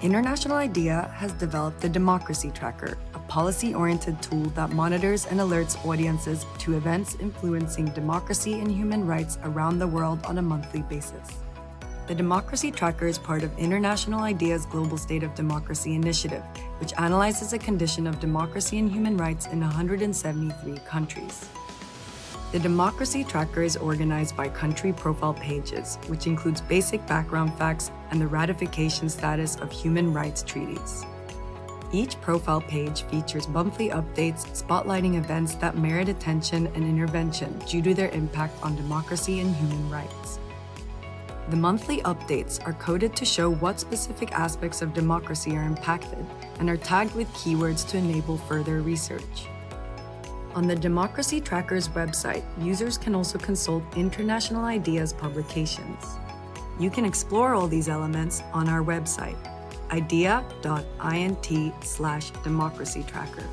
International IDEA has developed the Democracy Tracker, a policy-oriented tool that monitors and alerts audiences to events influencing democracy and human rights around the world on a monthly basis. The Democracy Tracker is part of International IDEA's Global State of Democracy initiative, which analyzes the condition of democracy and human rights in 173 countries. The Democracy Tracker is organized by country profile pages, which includes basic background facts and the ratification status of human rights treaties. Each profile page features monthly updates spotlighting events that merit attention and intervention due to their impact on democracy and human rights. The monthly updates are coded to show what specific aspects of democracy are impacted and are tagged with keywords to enable further research. On the Democracy Tracker's website, users can also consult International IDEA's publications. You can explore all these elements on our website, idea.int slash democracy tracker.